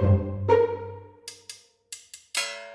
thank you.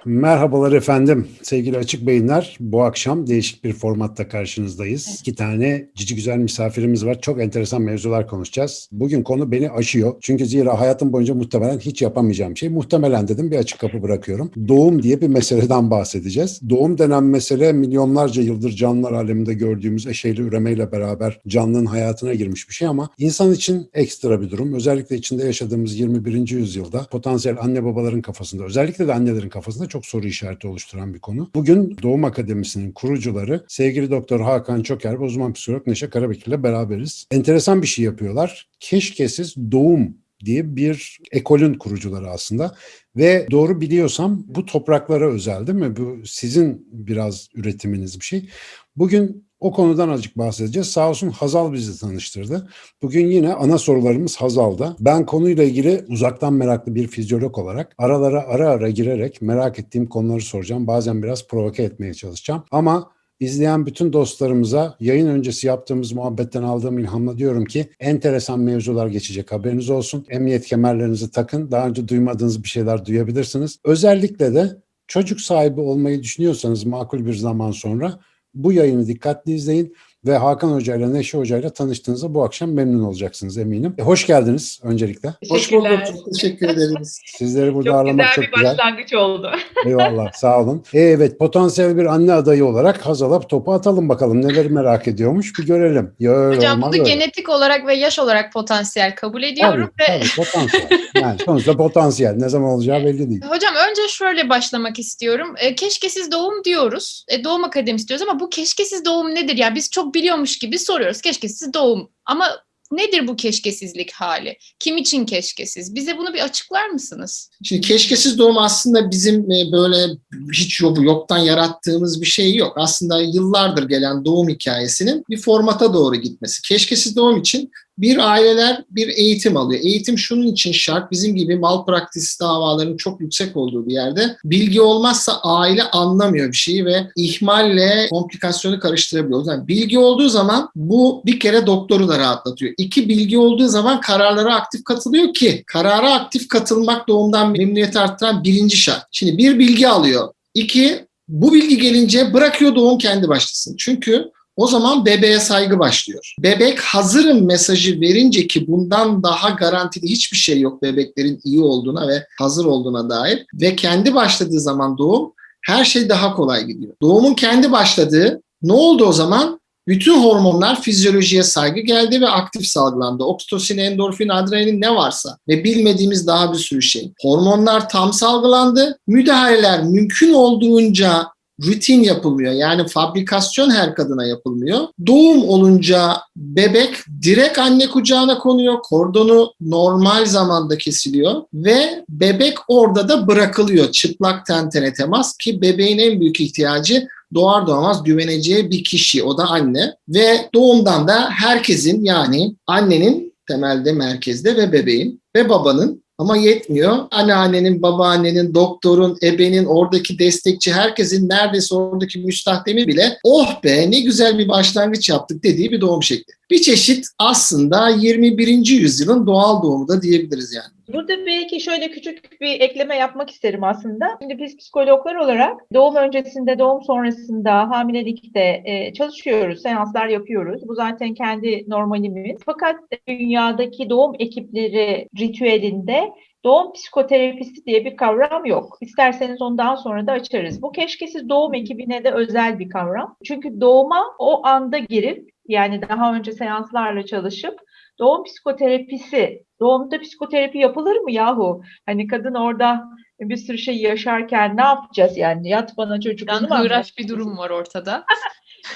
Merhabalar efendim. Sevgili Açık Beyinler, bu akşam değişik bir formatta karşınızdayız. İki tane cici güzel misafirimiz var. Çok enteresan mevzular konuşacağız. Bugün konu beni aşıyor. Çünkü zira hayatım boyunca muhtemelen hiç yapamayacağım şey. Muhtemelen dedim bir açık kapı bırakıyorum. Doğum diye bir meseleden bahsedeceğiz. Doğum denen mesele milyonlarca yıldır canlılar aleminde gördüğümüz eşeğli üremeyle beraber canlının hayatına girmiş bir şey ama insan için ekstra bir durum. Özellikle içinde yaşadığımız 21. yüzyılda potansiyel anne babaların kafasında, özellikle de annelerin kafasında çok soru işareti oluşturan bir konu. Bugün Doğum Akademisi'nin kurucuları sevgili Doktor Hakan Çoker ve uzman psikolog Neşe Karabekir ile beraberiz. Enteresan bir şey yapıyorlar. Keşkesiz doğum diye bir ekolün kurucuları aslında. Ve doğru biliyorsam bu topraklara özel değil mi? Bu sizin biraz üretiminiz bir şey. Bugün o konudan azıcık bahsedeceğiz. Sağ olsun Hazal bizi tanıştırdı. Bugün yine ana sorularımız Hazal'da. Ben konuyla ilgili uzaktan meraklı bir fizyolog olarak aralara ara ara girerek merak ettiğim konuları soracağım. Bazen biraz provoke etmeye çalışacağım. Ama İzleyen bütün dostlarımıza yayın öncesi yaptığımız muhabbetten aldığım ilhamla diyorum ki enteresan mevzular geçecek haberiniz olsun. Emniyet kemerlerinizi takın. Daha önce duymadığınız bir şeyler duyabilirsiniz. Özellikle de çocuk sahibi olmayı düşünüyorsanız makul bir zaman sonra bu yayını dikkatli izleyin ve Hakan Hoca ile Neşe Hoca ile tanıştığınızda bu akşam memnun olacaksınız eminim. E, hoş geldiniz öncelikle. Hoş bulduk. Çok teşekkür ederiz. Sizleri burada çok ağırlamak güzel çok bir güzel. başlangıç oldu. Eyvallah sağ olun. E, evet potansiyel bir anne adayı olarak Hazal'a topu atalım bakalım neleri merak ediyormuş bir görelim. Ya, öyle Hocam bunu öyle. genetik olarak ve yaş olarak potansiyel kabul ediyorum. Tabii, ve... tabii potansiyel. Yani sonuçta potansiyel. Ne zaman olacağı belli değil. Hocam önce şöyle başlamak istiyorum. E, keşkesiz doğum diyoruz. E, doğum akademisi diyoruz ama bu keşkesiz doğum nedir? Yani biz çok biliyormuş gibi soruyoruz. Keşkesiz doğum. Ama nedir bu keşkesizlik hali? Kim için keşkesiz? Bize bunu bir açıklar mısınız? Şimdi keşkesiz doğum aslında bizim e, böyle hiç yok, yoktan yarattığımız bir şey yok. Aslında yıllardır gelen doğum hikayesinin bir formata doğru gitmesi. Keşkesiz doğum için bir aileler bir eğitim alıyor. Eğitim şunun için şart. Bizim gibi malpraktis davalarının çok yüksek olduğu bir yerde bilgi olmazsa aile anlamıyor bir şeyi ve ihmalle komplikasyonu karıştırabiliyor. Yani bilgi olduğu zaman bu bir kere doktoru da rahatlatıyor. İki bilgi olduğu zaman kararlara aktif katılıyor ki karara aktif katılmak doğumdan memnuniyeti arttıran birinci şart. Şimdi bir bilgi alıyor. İki bu bilgi gelince bırakıyor doğum kendi başlasın. Çünkü o zaman bebeğe saygı başlıyor. Bebek hazırım mesajı verince ki bundan daha garantili hiçbir şey yok bebeklerin iyi olduğuna ve hazır olduğuna dair ve kendi başladığı zaman doğum her şey daha kolay gidiyor. Doğumun kendi başladığı ne oldu o zaman? Bütün hormonlar fizyolojiye saygı geldi ve aktif salgılandı. Oksitosin, endorfin, adrenalin ne varsa ve bilmediğimiz daha bir sürü şey. Hormonlar tam salgılandı. Müdahaleler mümkün olduğunca rutin yapılmıyor. Yani fabrikasyon her kadına yapılmıyor. Doğum olunca bebek direkt anne kucağına konuyor. Kordonu normal zamanda kesiliyor ve bebek orada da bırakılıyor. Çıplak tentene temas ki bebeğin en büyük ihtiyacı doğar doğmaz güveneceği bir kişi o da anne ve doğumdan da herkesin yani annenin temelde merkezde ve bebeğin ve babanın ama yetmiyor. Anneannenin, babaannenin, doktorun, ebenin, oradaki destekçi, herkesin neredeyse oradaki müstahdemi bile oh be ne güzel bir başlangıç yaptık dediği bir doğum şekli. Bir çeşit aslında 21. yüzyılın doğal doğumu da diyebiliriz yani. Burada belki şöyle küçük bir ekleme yapmak isterim aslında. Şimdi biz psikologlar olarak doğum öncesinde, doğum sonrasında, hamilelikte e, çalışıyoruz, seanslar yapıyoruz. Bu zaten kendi normalimiz. Fakat dünyadaki doğum ekipleri ritüelinde doğum psikoterapisi diye bir kavram yok. İsterseniz ondan sonra da açarız. Bu keşkesiz doğum ekibine de özel bir kavram. Çünkü doğuma o anda girip yani daha önce seanslarla çalışıp doğum psikoterapisi, doğumda psikoterapi yapılır mı yahu? Hani kadın orada bir sürü şey yaşarken ne yapacağız yani? Yat bana çocuk. Hıraş bir durum var ortada.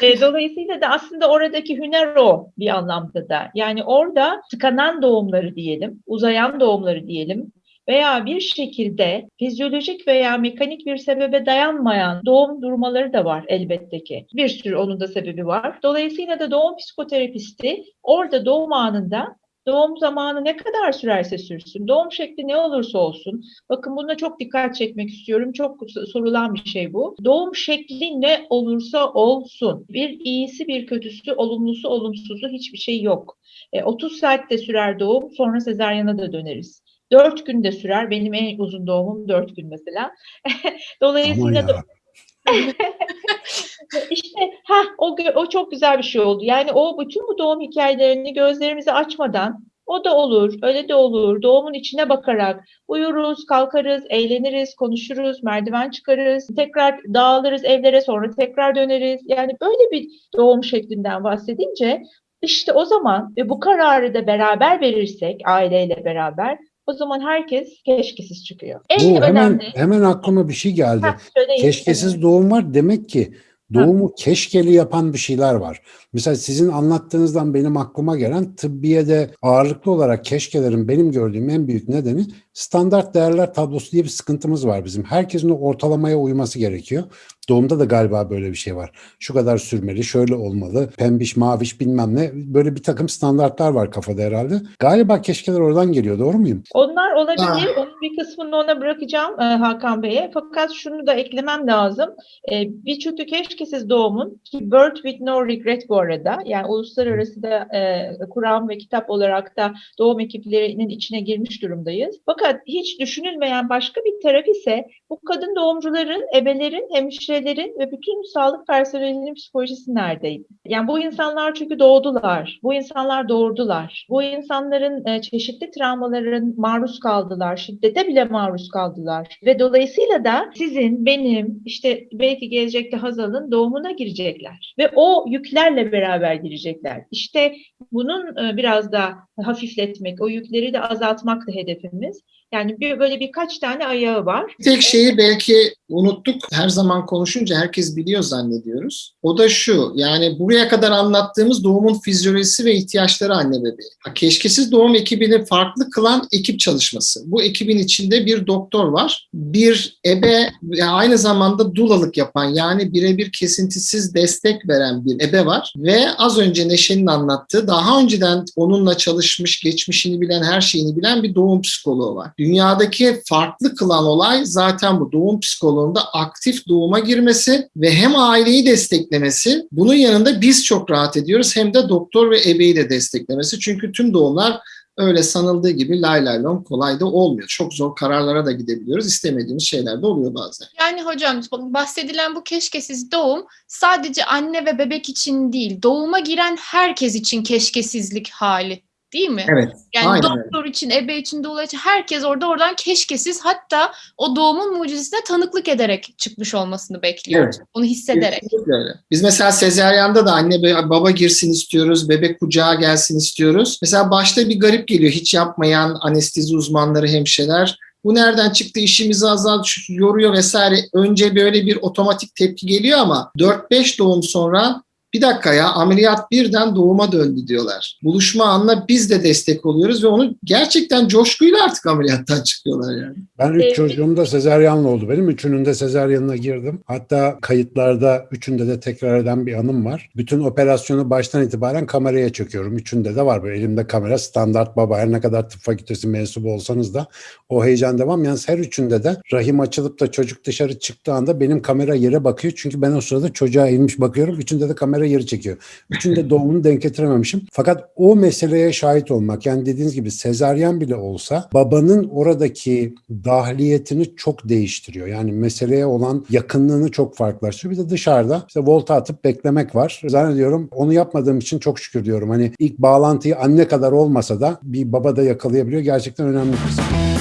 E, dolayısıyla da aslında oradaki hüner o bir anlamda da. Yani orada tıkanan doğumları diyelim, uzayan doğumları diyelim veya bir şekilde fizyolojik veya mekanik bir sebebe dayanmayan doğum durmaları da var elbette ki. Bir sürü onun da sebebi var. Dolayısıyla da doğum psikoterapisti orada doğum anında Doğum zamanı ne kadar sürerse sürsün, doğum şekli ne olursa olsun, bakın buna çok dikkat çekmek istiyorum. Çok sorulan bir şey bu. Doğum şekli ne olursa olsun, bir iyisi bir kötüsü, olumlusu olumsuzu hiçbir şey yok. E, 30 saatte sürer doğum, sonra sezaryana da döneriz. Dört gün de sürer. Benim en uzun doğumum dört gün mesela. Dolayısıyla da işte ha o o çok güzel bir şey oldu. Yani o bütün bu doğum hikayelerini gözlerimizi açmadan o da olur, öyle de olur. Doğumun içine bakarak uyuruz, kalkarız, eğleniriz, konuşuruz, merdiven çıkarız, tekrar dağılırız evlere, sonra tekrar döneriz. Yani böyle bir doğum şeklinden bahsedince işte o zaman ve bu kararı da beraber verirsek aileyle beraber o zaman herkes keşkesiz çıkıyor. En Bu hemen önemli hemen aklıma bir şey geldi. Ha. Keşkesiz doğum var demek ki doğumu keşkeli yapan bir şeyler var. Mesela sizin anlattığınızdan benim aklıma gelen tıbbiyede ağırlıklı olarak keşkelerin benim gördüğüm en büyük nedeni standart değerler tablosu diye bir sıkıntımız var bizim. Herkesin ortalamaya uyması gerekiyor. Doğumda da galiba böyle bir şey var. Şu kadar sürmeli, şöyle olmalı, pembiş, maviş bilmem ne. Böyle bir takım standartlar var kafada herhalde. Galiba keşkeler oradan geliyor. Doğru muyum? Onlar olabilir. Ah. Onun bir kısmını ona bırakacağım e, Hakan Bey'e. Fakat şunu da eklemem lazım. E, bir çünkü keşkesiz doğumun ki Birth with no regret bu arada. Yani uluslararası da e, Kur'an ve kitap olarak da doğum ekiplerinin içine girmiş durumdayız. Fakat hiç düşünülmeyen başka bir taraf ise bu kadın doğumcuların, ebelerin, hemşirelerin ve bütün sağlık personelinin psikolojisi neredeydi? Yani bu insanlar çünkü doğdular. Bu insanlar doğurdular. Bu insanların e, çeşitli travmaların maruz kaldılar. Şiddete bile maruz kaldılar. Ve dolayısıyla da sizin, benim, işte belki gelecekte Hazal'ın doğumuna girecekler. Ve o yüklerle beraber girecekler. İşte bunun e, biraz da hafifletmek, o yükleri de azaltmak da hedefimiz. Yani bir, böyle birkaç tane ayağı var. Tek şeyi belki unuttuk. Her zaman konuşunca herkes biliyor zannediyoruz. O da şu. Yani buraya kadar anlattığımız doğumun fizyolojisi ve ihtiyaçları anne bebeği. Ha, Keşkesiz doğum ekibini farklı kılan ekip çalışması. Bu ekibin içinde bir doktor var. Bir ebe ve aynı zamanda dulalık yapan yani birebir kesintisiz destek veren bir ebe var. Ve az önce Neşe'nin anlattığı daha önceden onunla çalışmış, geçmişini bilen, her şeyini bilen bir doğum psikoloğu var. Dünyadaki farklı kılan olay zaten bu doğum psikoloğunda aktif doğuma girmesi ve hem aileyi desteklemesi. Bunun yanında biz çok rahat ediyoruz hem de doktor ve ebeyi de desteklemesi. Çünkü tüm doğumlar öyle sanıldığı gibi lay lay lom kolay da olmuyor. Çok zor kararlara da gidebiliyoruz. İstemediğimiz şeyler de oluyor bazen. Yani hocam bahsedilen bu keşkesiz doğum sadece anne ve bebek için değil, doğuma giren herkes için keşkesizlik hali değil mi? Evet. Yani aynen doktor için, ebe için, doula için herkes orada oradan keşkesiz hatta o doğumun mucizesine tanıklık ederek çıkmış olmasını bekliyoruz. Onu hissederek. Kesinlikle öyle. Biz mesela sezeryanda da anne baba girsin istiyoruz, bebek kucağa gelsin istiyoruz. Mesela başta bir garip geliyor hiç yapmayan anestezi uzmanları, hemşireler. Bu nereden çıktı işimizi azalt, yoruyor vesaire. Önce böyle bir otomatik tepki geliyor ama 4-5 doğum sonra bir dakika ya ameliyat birden doğuma döndü diyorlar. Buluşma anına biz de destek oluyoruz ve onu gerçekten coşkuyla artık ameliyattan çıkıyorlar yani. Ben üç çocuğum da sezaryenle oldu benim. Üçünün de sezaryenine girdim. Hatta kayıtlarda üçünde de tekrar eden bir anım var. Bütün operasyonu baştan itibaren kameraya çekiyorum. Üçünde de var böyle elimde kamera standart baba. Her ne kadar tıp fakültesi mensubu olsanız da o heyecan devam. Yalnız her üçünde de rahim açılıp da çocuk dışarı çıktığı anda benim kamera yere bakıyor. Çünkü ben o sırada çocuğa eğilmiş bakıyorum. Üçünde de kamera yeri çekiyor. Üçünde doğumunu denk getirememişim. Fakat o meseleye şahit olmak yani dediğiniz gibi sezaryen bile olsa babanın oradaki dahliyetini çok değiştiriyor. Yani meseleye olan yakınlığını çok farklılaştırıyor. Bir de dışarıda işte volta atıp beklemek var. Zannediyorum onu yapmadığım için çok şükür diyorum. Hani ilk bağlantıyı anne kadar olmasa da bir baba da yakalayabiliyor. Gerçekten önemli bir kısım.